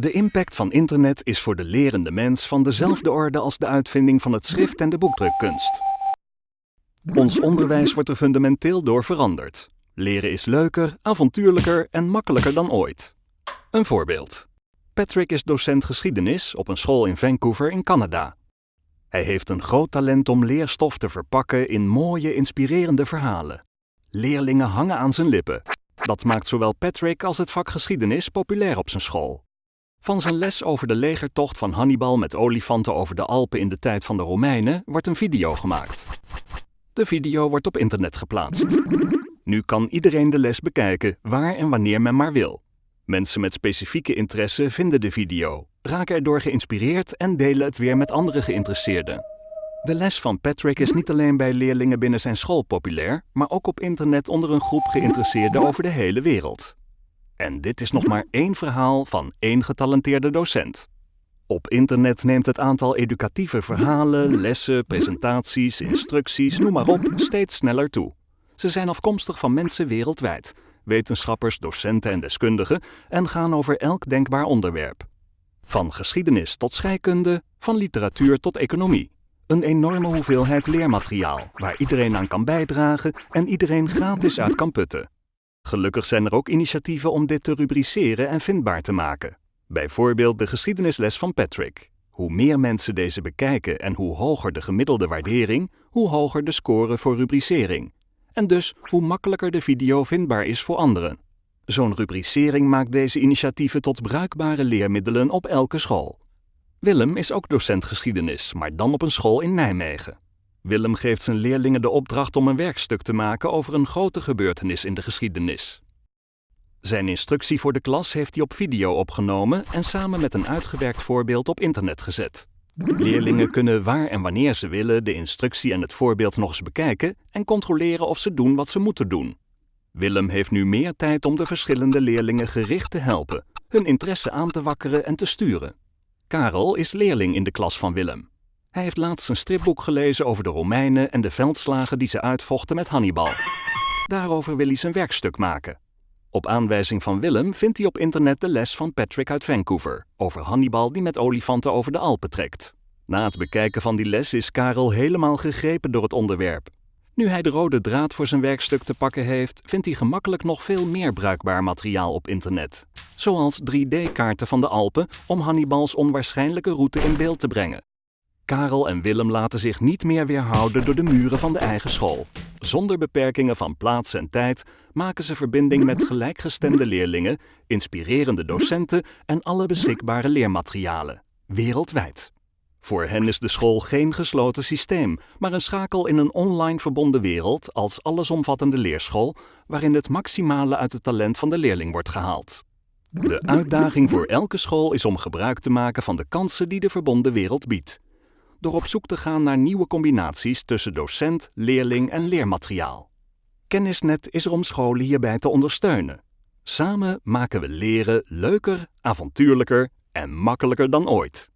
De impact van internet is voor de lerende mens van dezelfde orde als de uitvinding van het schrift en de boekdrukkunst. Ons onderwijs wordt er fundamenteel door veranderd. Leren is leuker, avontuurlijker en makkelijker dan ooit. Een voorbeeld. Patrick is docent geschiedenis op een school in Vancouver in Canada. Hij heeft een groot talent om leerstof te verpakken in mooie, inspirerende verhalen. Leerlingen hangen aan zijn lippen. Dat maakt zowel Patrick als het vak geschiedenis populair op zijn school. Van zijn les over de legertocht van Hannibal met olifanten over de Alpen in de tijd van de Romeinen wordt een video gemaakt. De video wordt op internet geplaatst. Nu kan iedereen de les bekijken, waar en wanneer men maar wil. Mensen met specifieke interesse vinden de video, raken erdoor geïnspireerd en delen het weer met andere geïnteresseerden. De les van Patrick is niet alleen bij leerlingen binnen zijn school populair, maar ook op internet onder een groep geïnteresseerden over de hele wereld. En dit is nog maar één verhaal van één getalenteerde docent. Op internet neemt het aantal educatieve verhalen, lessen, presentaties, instructies, noem maar op, steeds sneller toe. Ze zijn afkomstig van mensen wereldwijd, wetenschappers, docenten en deskundigen, en gaan over elk denkbaar onderwerp. Van geschiedenis tot scheikunde, van literatuur tot economie. Een enorme hoeveelheid leermateriaal waar iedereen aan kan bijdragen en iedereen gratis uit kan putten. Gelukkig zijn er ook initiatieven om dit te rubriceren en vindbaar te maken. Bijvoorbeeld de geschiedenisles van Patrick. Hoe meer mensen deze bekijken en hoe hoger de gemiddelde waardering, hoe hoger de score voor rubricering. En dus hoe makkelijker de video vindbaar is voor anderen. Zo'n rubricering maakt deze initiatieven tot bruikbare leermiddelen op elke school. Willem is ook docent geschiedenis, maar dan op een school in Nijmegen. Willem geeft zijn leerlingen de opdracht om een werkstuk te maken over een grote gebeurtenis in de geschiedenis. Zijn instructie voor de klas heeft hij op video opgenomen en samen met een uitgewerkt voorbeeld op internet gezet. Leerlingen kunnen waar en wanneer ze willen de instructie en het voorbeeld nog eens bekijken en controleren of ze doen wat ze moeten doen. Willem heeft nu meer tijd om de verschillende leerlingen gericht te helpen, hun interesse aan te wakkeren en te sturen. Karel is leerling in de klas van Willem. Hij heeft laatst een stripboek gelezen over de Romeinen en de veldslagen die ze uitvochten met Hannibal. Daarover wil hij zijn werkstuk maken. Op aanwijzing van Willem vindt hij op internet de les van Patrick uit Vancouver over Hannibal die met olifanten over de Alpen trekt. Na het bekijken van die les is Karel helemaal gegrepen door het onderwerp. Nu hij de rode draad voor zijn werkstuk te pakken heeft, vindt hij gemakkelijk nog veel meer bruikbaar materiaal op internet. Zoals 3D-kaarten van de Alpen om Hannibals onwaarschijnlijke route in beeld te brengen. Karel en Willem laten zich niet meer weerhouden door de muren van de eigen school. Zonder beperkingen van plaats en tijd maken ze verbinding met gelijkgestemde leerlingen, inspirerende docenten en alle beschikbare leermaterialen, wereldwijd. Voor hen is de school geen gesloten systeem, maar een schakel in een online verbonden wereld als allesomvattende leerschool, waarin het maximale uit het talent van de leerling wordt gehaald. De uitdaging voor elke school is om gebruik te maken van de kansen die de verbonden wereld biedt door op zoek te gaan naar nieuwe combinaties tussen docent, leerling en leermateriaal. Kennisnet is er om scholen hierbij te ondersteunen. Samen maken we leren leuker, avontuurlijker en makkelijker dan ooit.